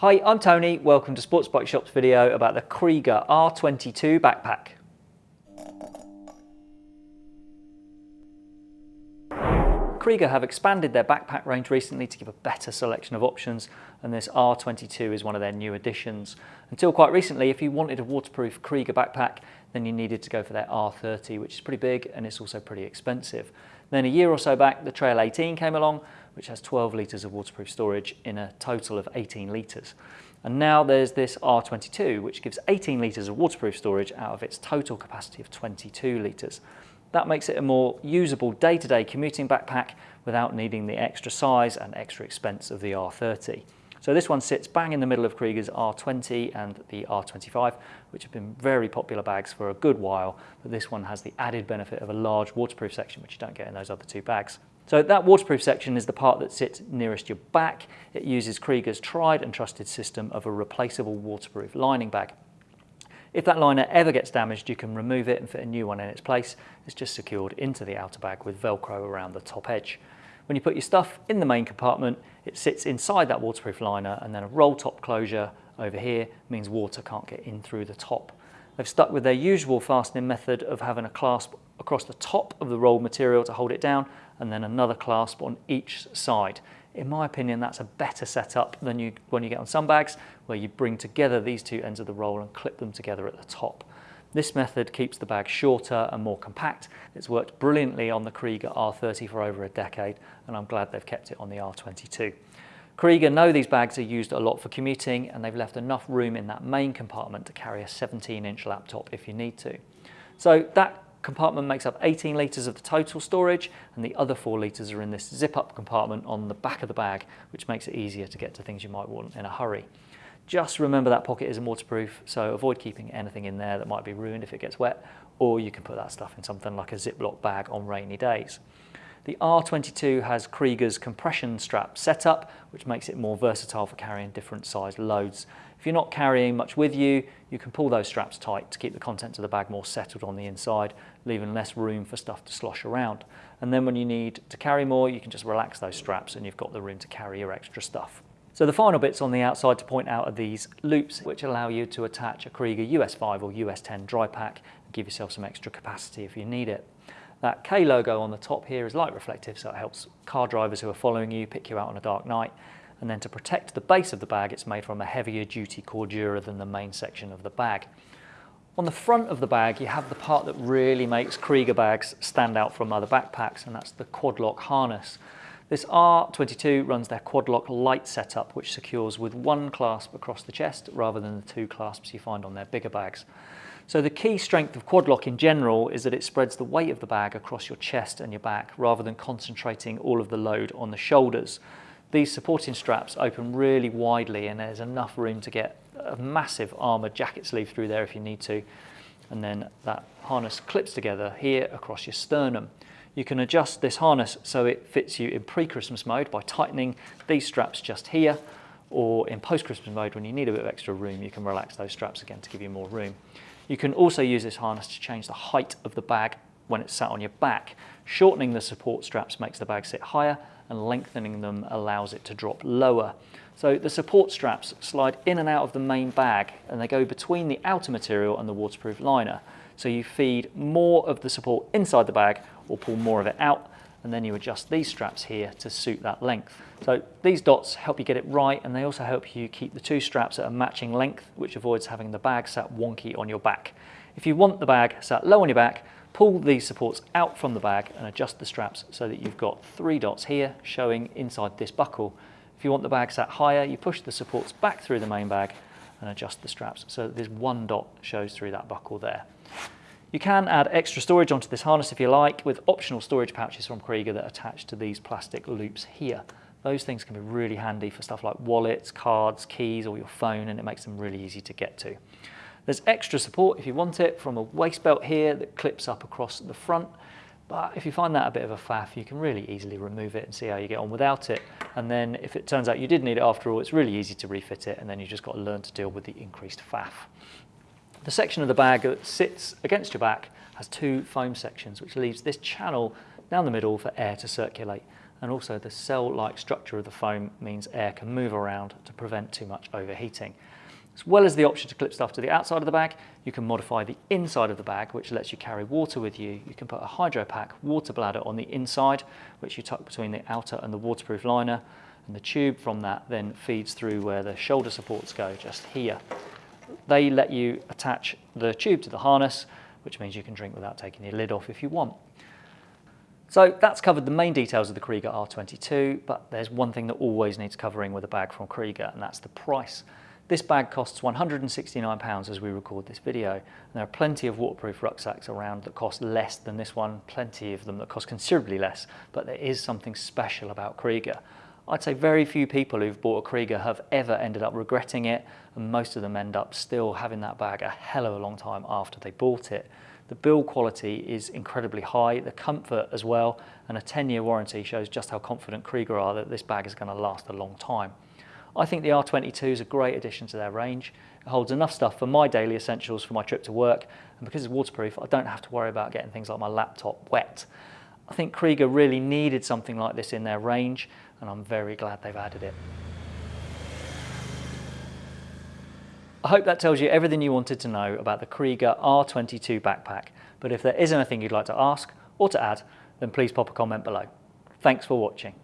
Hi, I'm Tony. Welcome to Sports Bike Shop's video about the Kriega R22 backpack. Kriega have expanded their backpack range recently to give a better selection of options and this R22 is one of their new additions. Until quite recently, if you wanted a waterproof Kriega backpack, then you needed to go for their R30, which is pretty big and it's also pretty expensive. Then a year or so back, the Trail 18 came along, which has 12 litres of waterproof storage in a total of 18 litres. And now there's this R22, which gives 18 litres of waterproof storage out of its total capacity of 22 litres. That makes it a more usable day-to-day -day commuting backpack without needing the extra size and extra expense of the R30. So this one sits bang in the middle of Kriega's R20 and the R25, which have been very popular bags for a good while, but this one has the added benefit of a large waterproof section, which you don't get in those other two bags. So that waterproof section is the part that sits nearest your back. It uses Kriega's tried and trusted system of a replaceable waterproof lining bag. If that liner ever gets damaged, you can remove it and fit a new one in its place. It's just secured into the outer bag with Velcro around the top edge. When you put your stuff in the main compartment, it sits inside that waterproof liner and then a roll top closure over here means water can't get in through the top. They've stuck with their usual fastening method of having a clasp across the top of the rolled material to hold it down and then another clasp on each side. In my opinion, that's a better setup than you when you get on some bags where you bring together these two ends of the roll and clip them together at the top. This method keeps the bag shorter and more compact. It's worked brilliantly on the Kriega R30 for over a decade and I'm glad they've kept it on the R22. Kriega know these bags are used a lot for commuting and they've left enough room in that main compartment to carry a 17 inch laptop if you need to. So that compartment makes up 18 litres of the total storage and the other 4 litres are in this zip-up compartment on the back of the bag which makes it easier to get to things you might want in a hurry. Just remember that pocket isn't waterproof so avoid keeping anything in there that might be ruined if it gets wet or you can put that stuff in something like a Ziploc bag on rainy days. The R22 has Kriega's compression strap setup, which makes it more versatile for carrying different sized loads. If you're not carrying much with you, you can pull those straps tight to keep the contents of the bag more settled on the inside, leaving less room for stuff to slosh around. And then when you need to carry more, you can just relax those straps and you've got the room to carry your extra stuff. So the final bits on the outside to point out are these loops which allow you to attach a Krieger US5 or US10 dry pack and give yourself some extra capacity if you need it. That K logo on the top here is light reflective, so it helps car drivers who are following you pick you out on a dark night. And then to protect the base of the bag, it's made from a heavier duty Cordura than the main section of the bag. On the front of the bag, you have the part that really makes Kriega bags stand out from other backpacks, and that's the quad-lock harness. This R22 runs their quad-lock light setup, which secures with one clasp across the chest rather than the two clasps you find on their bigger bags. So the key strength of quad lock in general is that it spreads the weight of the bag across your chest and your back rather than concentrating all of the load on the shoulders. These supporting straps open really widely and there's enough room to get a massive armoured jacket sleeve through there if you need to. And then that harness clips together here across your sternum. You can adjust this harness so it fits you in pre-Christmas mode by tightening these straps just here or in post-Christmas mode when you need a bit of extra room you can relax those straps again to give you more room. You can also use this harness to change the height of the bag when it's sat on your back. Shortening the support straps makes the bag sit higher and lengthening them allows it to drop lower. So the support straps slide in and out of the main bag and they go between the outer material and the waterproof liner. So you feed more of the support inside the bag or pull more of it out and then you adjust these straps here to suit that length. So these dots help you get it right and they also help you keep the two straps at a matching length which avoids having the bag sat wonky on your back. If you want the bag sat low on your back, pull these supports out from the bag and adjust the straps so that you've got three dots here showing inside this buckle. If you want the bag sat higher, you push the supports back through the main bag and adjust the straps so that this one dot shows through that buckle there. You can add extra storage onto this harness if you like with optional storage pouches from Kriega that attach to these plastic loops here. Those things can be really handy for stuff like wallets, cards, keys or your phone and it makes them really easy to get to. There's extra support if you want it from a waist belt here that clips up across the front but if you find that a bit of a faff you can really easily remove it and see how you get on without it and then if it turns out you did need it after all it's really easy to refit it and then you've just got to learn to deal with the increased faff. The section of the bag that sits against your back has two foam sections, which leaves this channel down the middle for air to circulate. and also the cell-like structure of the foam means air can move around to prevent too much overheating. As well as the option to clip stuff to the outside of the bag, you can modify the inside of the bag, which lets you carry water with you. You can put a hydro pack water bladder on the inside, which you tuck between the outer and the waterproof liner, and the tube from that then feeds through where the shoulder supports go, just here. They let you attach the tube to the harness, which means you can drink without taking the lid off if you want. So that's covered the main details of the Kriega R22, but there's one thing that always needs covering with a bag from Kriega, and that's the price. This bag costs £169 as we record this video. And there are plenty of waterproof rucksacks around that cost less than this one, plenty of them that cost considerably less, but there is something special about Kriega. I'd say very few people who've bought a Kriega have ever ended up regretting it, and most of them end up still having that bag a hell of a long time after they bought it. The build quality is incredibly high, the comfort as well, and a 10-year warranty shows just how confident Kriega are that this bag is going to last a long time. I think the R22 is a great addition to their range. It holds enough stuff for my daily essentials for my trip to work, and because it's waterproof, I don't have to worry about getting things like my laptop wet. I think Kriega really needed something like this in their range, and I'm very glad they've added it. I hope that tells you everything you wanted to know about the Kriega R22 backpack, but if there is anything you'd like to ask or to add, then please pop a comment below. Thanks for watching.